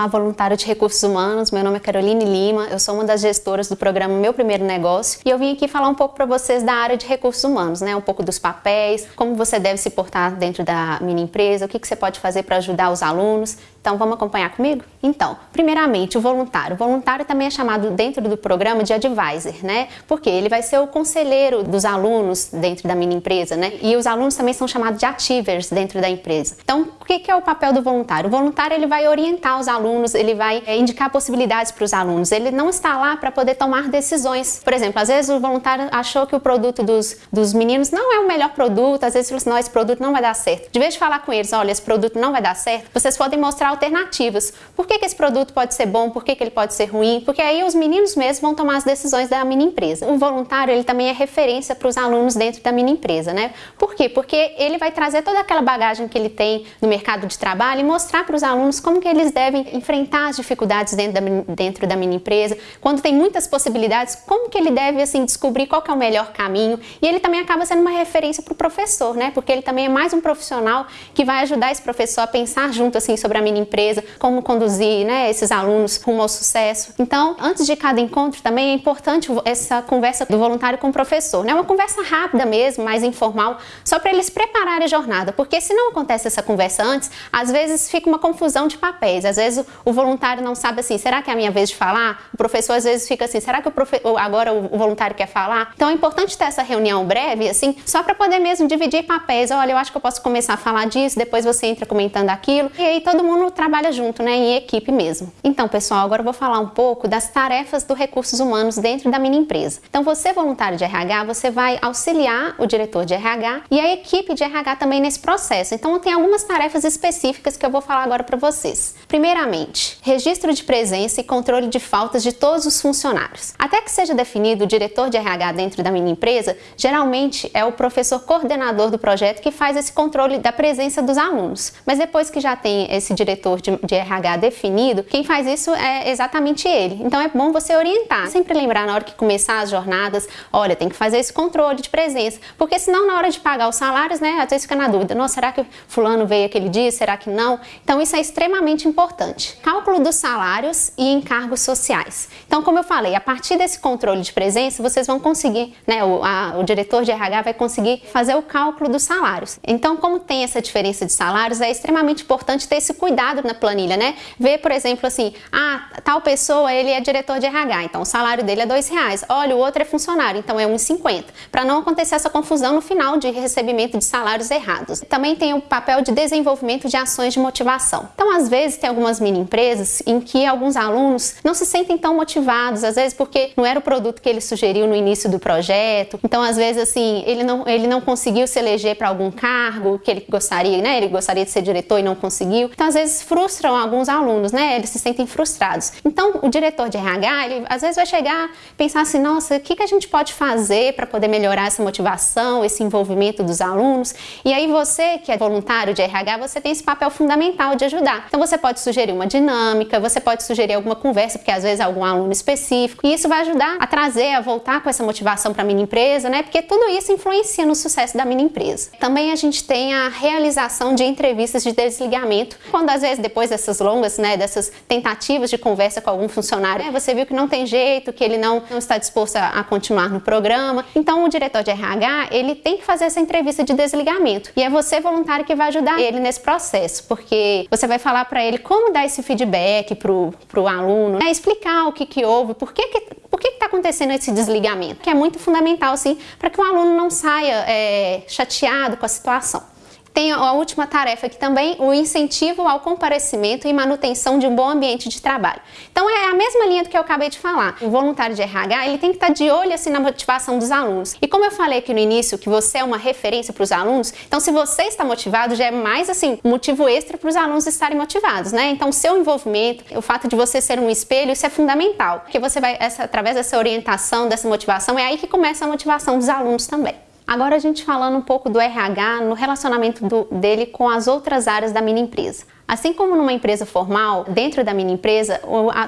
Olá, voluntário de recursos humanos. Meu nome é Caroline Lima, eu sou uma das gestoras do programa Meu Primeiro Negócio e eu vim aqui falar um pouco para vocês da área de recursos humanos, né? Um pouco dos papéis, como você deve se portar dentro da mini empresa, o que, que você pode fazer para ajudar os alunos. Então, vamos acompanhar comigo? Então, primeiramente, o voluntário. O voluntário também é chamado dentro do programa de advisor, né? Porque ele vai ser o conselheiro dos alunos dentro da mini empresa, né? E os alunos também são chamados de achievers dentro da empresa. Então, o que é o papel do voluntário? O voluntário ele vai orientar os alunos, ele vai é, indicar possibilidades para os alunos. Ele não está lá para poder tomar decisões. Por exemplo, às vezes o voluntário achou que o produto dos, dos meninos não é o melhor produto, às vezes falou assim, não, esse produto não vai dar certo. De vez de falar com eles, olha, esse produto não vai dar certo, vocês podem mostrar alternativas. Por que, que esse produto pode ser bom? Por que, que ele pode ser ruim? Porque aí os meninos mesmos vão tomar as decisões da mini empresa. O voluntário ele também é referência para os alunos dentro da mini empresa, né? Por quê? Porque ele vai trazer toda aquela bagagem que ele tem no mercado de trabalho e mostrar para os alunos como que eles devem enfrentar as dificuldades dentro da, dentro da mini empresa. Quando tem muitas possibilidades, como que ele deve assim descobrir qual é o melhor caminho? E ele também acaba sendo uma referência para o professor, né? Porque ele também é mais um profissional que vai ajudar esse professor a pensar junto assim sobre a mini empresa, como conduzir né, esses alunos rumo ao sucesso. Então, antes de cada encontro também é importante essa conversa do voluntário com o professor, né? Uma conversa rápida mesmo, mais informal, só para eles prepararem a jornada, porque se não acontece essa conversa antes, às vezes fica uma confusão de papéis, às vezes o voluntário não sabe assim, será que é a minha vez de falar? O professor às vezes fica assim, será que o profe agora o voluntário quer falar? Então é importante ter essa reunião breve, assim, só para poder mesmo dividir papéis, olha, eu acho que eu posso começar a falar disso, depois você entra comentando aquilo, e aí todo mundo trabalha junto, né, em equipe mesmo. Então, pessoal, agora eu vou falar um pouco das tarefas do recursos humanos dentro da mini empresa. Então, você voluntário de RH, você vai auxiliar o diretor de RH e a equipe de RH também nesse processo. Então, tem algumas tarefas específicas que eu vou falar agora para vocês. Primeiramente, registro de presença e controle de faltas de todos os funcionários. Até que seja definido o diretor de RH dentro da mini empresa, geralmente é o professor coordenador do projeto que faz esse controle da presença dos alunos. Mas depois que já tem esse diretor de, de RH definido, quem faz isso é exatamente ele. Então é bom você orientar, sempre lembrar na hora que começar as jornadas, olha, tem que fazer esse controle de presença, porque senão na hora de pagar os salários, né, às vezes fica na dúvida, nossa, será que fulano veio aquele dia, será que não? Então isso é extremamente importante. Cálculo dos salários e encargos sociais. Então, como eu falei, a partir desse controle de presença, vocês vão conseguir, né, o, a, o diretor de RH vai conseguir fazer o cálculo dos salários. Então, como tem essa diferença de salários, é extremamente importante ter esse cuidado na planilha, né? Ver, por exemplo, assim, ah, tal pessoa, ele é diretor de RH, então o salário dele é dois reais. Olha, o outro é funcionário, então é 1,50. Para não acontecer essa confusão no final de recebimento de salários errados. Também tem o papel de desenvolvimento de ações de motivação. Então, às vezes, tem algumas mini empresas em que alguns alunos não se sentem tão motivados, às vezes porque não era o produto que ele sugeriu no início do projeto. Então, às vezes, assim, ele não, ele não conseguiu se eleger para algum cargo que ele gostaria, né? Ele gostaria de ser diretor e não conseguiu. Então, às vezes, frustram alguns alunos, né? Eles se sentem frustrados. Então, o diretor de RH, ele às vezes vai chegar pensar assim, nossa, o que, que a gente pode fazer para poder melhorar essa motivação, esse envolvimento dos alunos? E aí você, que é voluntário de RH, você tem esse papel fundamental de ajudar. Então, você pode sugerir uma dinâmica, você pode sugerir alguma conversa, porque às vezes é algum aluno específico, e isso vai ajudar a trazer, a voltar com essa motivação para a mini empresa, né? Porque tudo isso influencia no sucesso da mini empresa. Também a gente tem a realização de entrevistas de desligamento, quando às vezes depois dessas longas, né, dessas tentativas de conversa com algum funcionário, né, você viu que não tem jeito, que ele não, não está disposto a, a continuar no programa. Então o diretor de RH, ele tem que fazer essa entrevista de desligamento. E é você voluntário que vai ajudar ele nesse processo, porque você vai falar para ele como dar esse feedback pro, pro aluno, né, explicar o que que houve, por que que por que está acontecendo esse desligamento? Que é muito fundamental, sim, para que o aluno não saia é, chateado com a situação. Tem a última tarefa aqui também, o incentivo ao comparecimento e manutenção de um bom ambiente de trabalho. Então é a mesma linha do que eu acabei de falar. O voluntário de RH, ele tem que estar de olho assim na motivação dos alunos. E como eu falei aqui no início que você é uma referência para os alunos, então se você está motivado já é mais assim, motivo extra para os alunos estarem motivados, né? Então seu envolvimento, o fato de você ser um espelho, isso é fundamental, porque você vai essa, através dessa orientação, dessa motivação, é aí que começa a motivação dos alunos também. Agora a gente falando um pouco do RH no relacionamento do, dele com as outras áreas da mini empresa. Assim como numa empresa formal, dentro da mini empresa,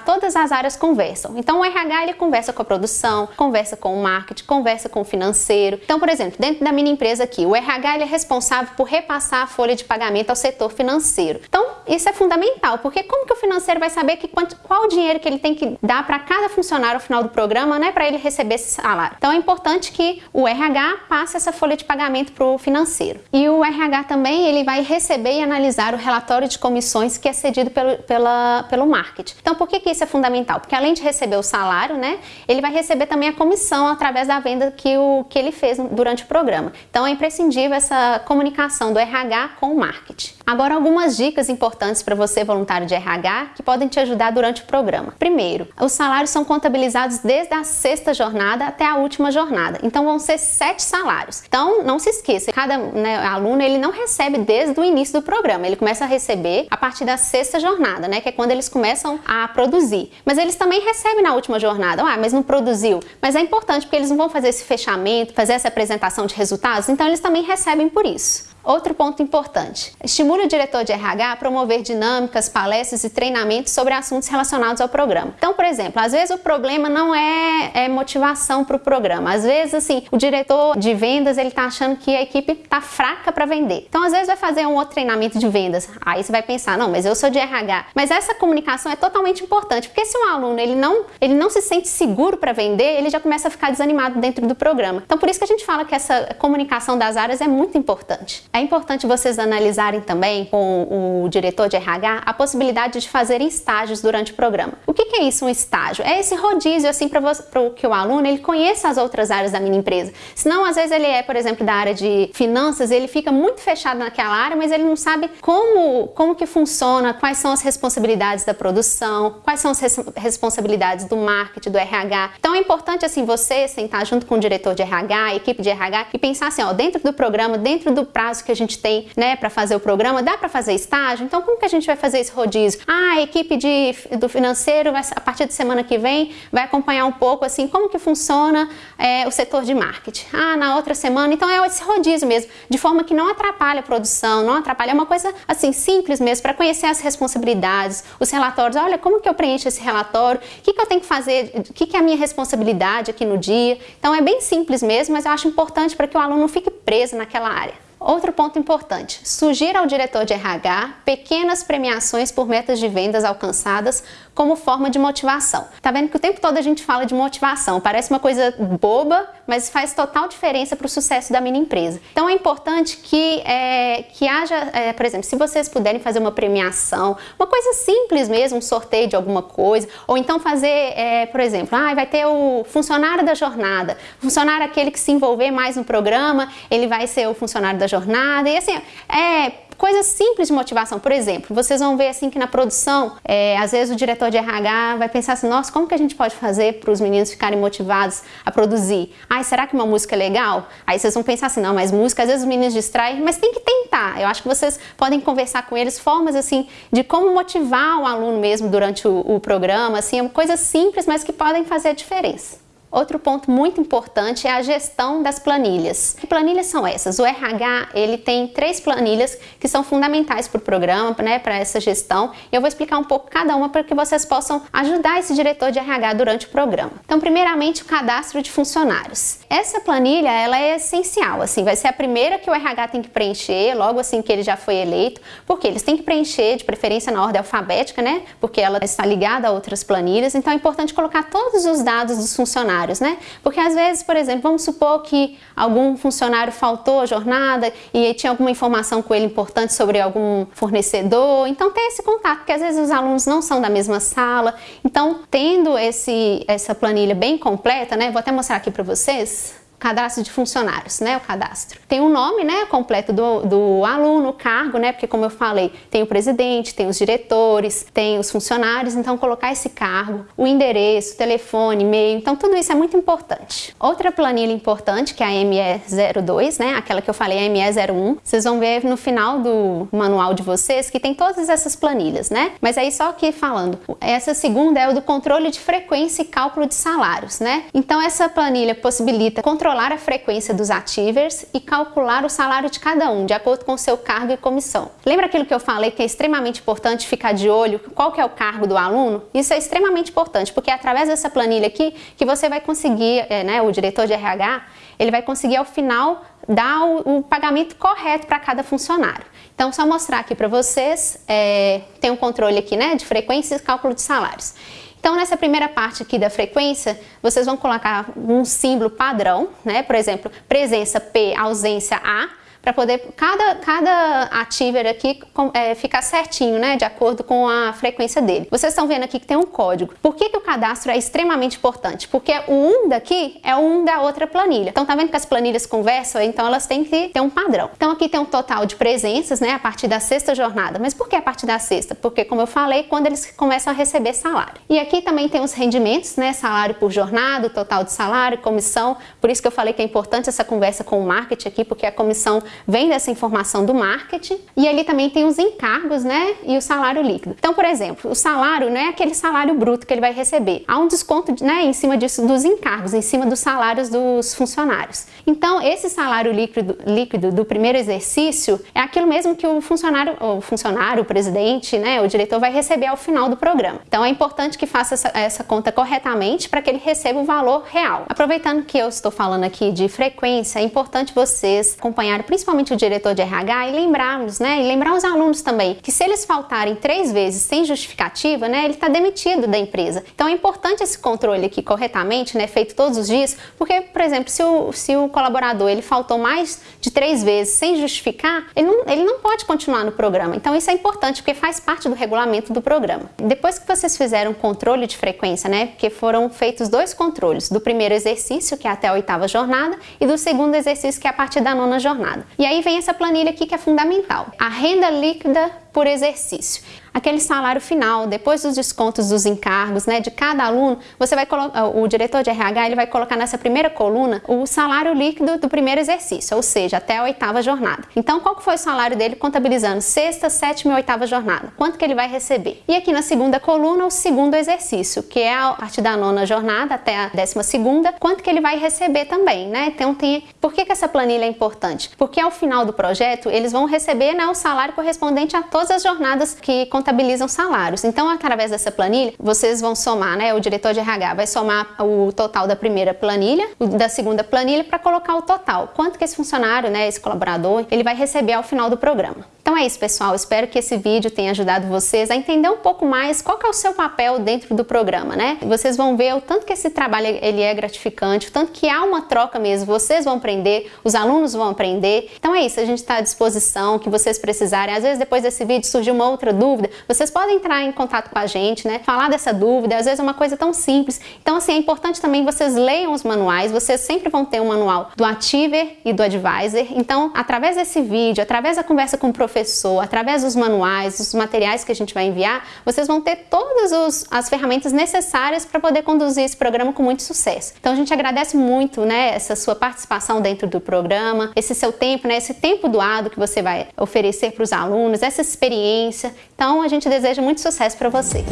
todas as áreas conversam. Então o RH ele conversa com a produção, conversa com o marketing, conversa com o financeiro. Então, por exemplo, dentro da mini empresa aqui, o RH ele é responsável por repassar a folha de pagamento ao setor financeiro. Então, isso é fundamental, porque como que o financeiro vai saber que quanto, qual o dinheiro que ele tem que dar para cada funcionário ao final do programa, né, para ele receber esse salário. Então, é importante que o RH passe essa folha de pagamento para o financeiro. E o RH também ele vai receber e analisar o relatório de comissões que é cedido pelo, pela, pelo marketing. Então, por que, que isso é fundamental? Porque além de receber o salário, né, ele vai receber também a comissão através da venda que, o, que ele fez durante o programa. Então, é imprescindível essa comunicação do RH com o marketing. Agora, algumas dicas importantes para você, voluntário de RH, que podem te ajudar durante o programa. Primeiro, os salários são contabilizados desde a sexta jornada até a última jornada. Então, vão ser sete salários. Então, não se esqueça, cada né, aluno ele não recebe desde o início do programa. Ele começa a receber a partir da sexta jornada, né? Que é quando eles começam a produzir. Mas eles também recebem na última jornada. Ah, mas não produziu. Mas é importante porque eles não vão fazer esse fechamento, fazer essa apresentação de resultados, então eles também recebem por isso. Outro ponto importante: estimule o diretor de RH a promover dinâmicas, palestras e treinamentos sobre assuntos relacionados ao programa. Então, por exemplo, às vezes o problema não é, é motivação para o programa. Às vezes, assim, o diretor de vendas ele está achando que a equipe está fraca para vender. Então, às vezes vai fazer um outro treinamento de vendas. Aí você vai pensar, não, mas eu sou de RH. Mas essa comunicação é totalmente importante, porque se um aluno ele não ele não se sente seguro para vender, ele já começa a ficar desanimado dentro do programa. Então, por isso que a gente fala que essa comunicação das áreas é muito importante. É importante vocês analisarem também com o diretor de RH a possibilidade de fazerem estágios durante o programa. O que, é isso, um estágio? É esse rodízio assim para que o aluno ele conheça as outras áreas da minha empresa. Senão, às vezes ele é, por exemplo, da área de finanças, ele fica muito fechado naquela área, mas ele não sabe como, como que funciona, quais são as responsabilidades da produção, quais são as res responsabilidades do marketing, do RH. Então é importante assim você sentar junto com o diretor de RH, equipe de RH e pensar assim, ó, dentro do programa, dentro do prazo que a gente tem, né, para fazer o programa, dá para fazer estágio? Então, como que a gente vai fazer esse rodízio? Ah, a equipe de, do financeiro, vai, a partir de semana que vem, vai acompanhar um pouco, assim, como que funciona é, o setor de marketing. Ah, na outra semana, então é esse rodízio mesmo, de forma que não atrapalha a produção, não atrapalha, é uma coisa, assim, simples mesmo, para conhecer as responsabilidades, os relatórios, olha, como que eu preencho esse relatório, o que, que eu tenho que fazer, o que, que é a minha responsabilidade aqui no dia. Então, é bem simples mesmo, mas eu acho importante para que o aluno não fique preso naquela área. Outro ponto importante: sugira ao diretor de RH pequenas premiações por metas de vendas alcançadas como forma de motivação. Tá vendo que o tempo todo a gente fala de motivação, parece uma coisa boba, mas faz total diferença para o sucesso da mini empresa. Então é importante que, é, que haja, é, por exemplo, se vocês puderem fazer uma premiação, uma coisa simples mesmo, um sorteio de alguma coisa, ou então fazer, é, por exemplo, ah, vai ter o funcionário da jornada, funcionário aquele que se envolver mais no programa, ele vai ser o funcionário da jornada, e assim, é coisas simples de motivação. Por exemplo, vocês vão ver assim que na produção, é, às vezes o diretor de RH vai pensar assim, nossa, como que a gente pode fazer para os meninos ficarem motivados a produzir? Ai, será que uma música é legal? Aí vocês vão pensar assim, não, mas música, às vezes os meninos distraem, mas tem que tentar. Eu acho que vocês podem conversar com eles formas assim de como motivar o aluno mesmo durante o, o programa, assim, coisas simples, mas que podem fazer a diferença. Outro ponto muito importante é a gestão das planilhas. Que planilhas são essas? O RH ele tem três planilhas que são fundamentais para o programa, né, para essa gestão. E eu vou explicar um pouco cada uma para que vocês possam ajudar esse diretor de RH durante o programa. Então, primeiramente, o cadastro de funcionários. Essa planilha ela é essencial, assim, vai ser a primeira que o RH tem que preencher logo assim que ele já foi eleito, porque eles têm que preencher de preferência na ordem alfabética, né? Porque ela está ligada a outras planilhas. Então, é importante colocar todos os dados dos funcionários funcionários, né? Porque às vezes, por exemplo, vamos supor que algum funcionário faltou a jornada e tinha alguma informação com ele importante sobre algum fornecedor, então tem esse contato, porque às vezes os alunos não são da mesma sala. Então, tendo esse, essa planilha bem completa, né? Vou até mostrar aqui para vocês cadastro de funcionários, né, o cadastro. Tem o um nome, né, completo do, do aluno, cargo, né, porque como eu falei, tem o presidente, tem os diretores, tem os funcionários, então colocar esse cargo, o endereço, telefone, e-mail, então tudo isso é muito importante. Outra planilha importante, que é a ME02, né, aquela que eu falei, a ME01, vocês vão ver no final do manual de vocês que tem todas essas planilhas, né, mas aí só aqui falando, essa segunda é o do controle de frequência e cálculo de salários, né, então essa planilha possibilita controlar controlar a frequência dos ativers e calcular o salário de cada um, de acordo com seu cargo e comissão. Lembra aquilo que eu falei que é extremamente importante ficar de olho qual que é o cargo do aluno? Isso é extremamente importante, porque é através dessa planilha aqui que você vai conseguir, é, né, o diretor de RH, ele vai conseguir ao final dar o, o pagamento correto para cada funcionário. Então, só mostrar aqui para vocês, é, tem um controle aqui né, de frequência e cálculo de salários. Então, nessa primeira parte aqui da frequência, vocês vão colocar um símbolo padrão, né? Por exemplo, presença P, ausência A, para poder cada, cada ativer aqui é, ficar certinho, né, de acordo com a frequência dele. Vocês estão vendo aqui que tem um código. Por que, que o cadastro é extremamente importante? Porque o 1 daqui é o 1 da outra planilha. Então tá vendo que as planilhas conversam? Então elas têm que ter um padrão. Então aqui tem um total de presenças, né, a partir da sexta jornada. Mas por que a partir da sexta? Porque, como eu falei, quando eles começam a receber salário. E aqui também tem os rendimentos, né, salário por jornada, total de salário, comissão. Por isso que eu falei que é importante essa conversa com o marketing aqui, porque a comissão vem dessa informação do marketing e ali também tem os encargos, né, e o salário líquido. Então, por exemplo, o salário não é aquele salário bruto que ele vai receber. Há um desconto, né, em cima disso dos encargos, em cima dos salários dos funcionários. Então, esse salário líquido, líquido do primeiro exercício é aquilo mesmo que o funcionário, o funcionário, o presidente, né, o diretor vai receber ao final do programa. Então, é importante que faça essa, essa conta corretamente para que ele receba o valor real. Aproveitando que eu estou falando aqui de frequência, é importante vocês acompanharem principalmente o diretor de RH e lembrarmos, né, e lembrar os alunos também, que se eles faltarem três vezes sem justificativa, né, ele está demitido da empresa. Então, é importante esse controle aqui corretamente, né, feito todos os dias, porque, por exemplo, se o, se o colaborador ele faltou mais de três vezes sem justificar, ele não, ele não pode continuar no programa. Então isso é importante porque faz parte do regulamento do programa. Depois que vocês fizeram controle de frequência, né, porque foram feitos dois controles, do primeiro exercício, que é até a oitava jornada, e do segundo exercício, que é a partir da nona jornada. E aí vem essa planilha aqui que é fundamental. A renda líquida por exercício aquele salário final, depois dos descontos dos encargos, né, de cada aluno, você vai o diretor de RH ele vai colocar nessa primeira coluna o salário líquido do primeiro exercício, ou seja, até a oitava jornada. Então, qual que foi o salário dele contabilizando sexta, sétima e oitava jornada? Quanto que ele vai receber? E aqui na segunda coluna, o segundo exercício, que é a partir da nona jornada até a décima segunda, quanto que ele vai receber também, né? Então, tem... Por que, que essa planilha é importante? Porque ao final do projeto, eles vão receber né, o salário correspondente a todas as jornadas que contabilizam salários. Então, através dessa planilha, vocês vão somar, né? O diretor de RH vai somar o total da primeira planilha, da segunda planilha, para colocar o total. Quanto que esse funcionário, né, esse colaborador, ele vai receber ao final do programa. Então é isso, pessoal. Espero que esse vídeo tenha ajudado vocês a entender um pouco mais qual é o seu papel dentro do programa, né? Vocês vão ver o tanto que esse trabalho ele é gratificante, o tanto que há uma troca mesmo. Vocês vão aprender, os alunos vão aprender. Então é isso, a gente está à disposição, que vocês precisarem. Às vezes depois desse vídeo surgiu uma outra dúvida, vocês podem entrar em contato com a gente, né? Falar dessa dúvida, às vezes é uma coisa tão simples. Então assim, é importante também vocês leiam os manuais, vocês sempre vão ter um manual do Ativer e do Advisor. Então, através desse vídeo, através da conversa com o professor, professor, através dos manuais, dos materiais que a gente vai enviar, vocês vão ter todas os, as ferramentas necessárias para poder conduzir esse programa com muito sucesso. Então a gente agradece muito né, essa sua participação dentro do programa, esse seu tempo, né, esse tempo doado que você vai oferecer para os alunos, essa experiência. Então a gente deseja muito sucesso para você.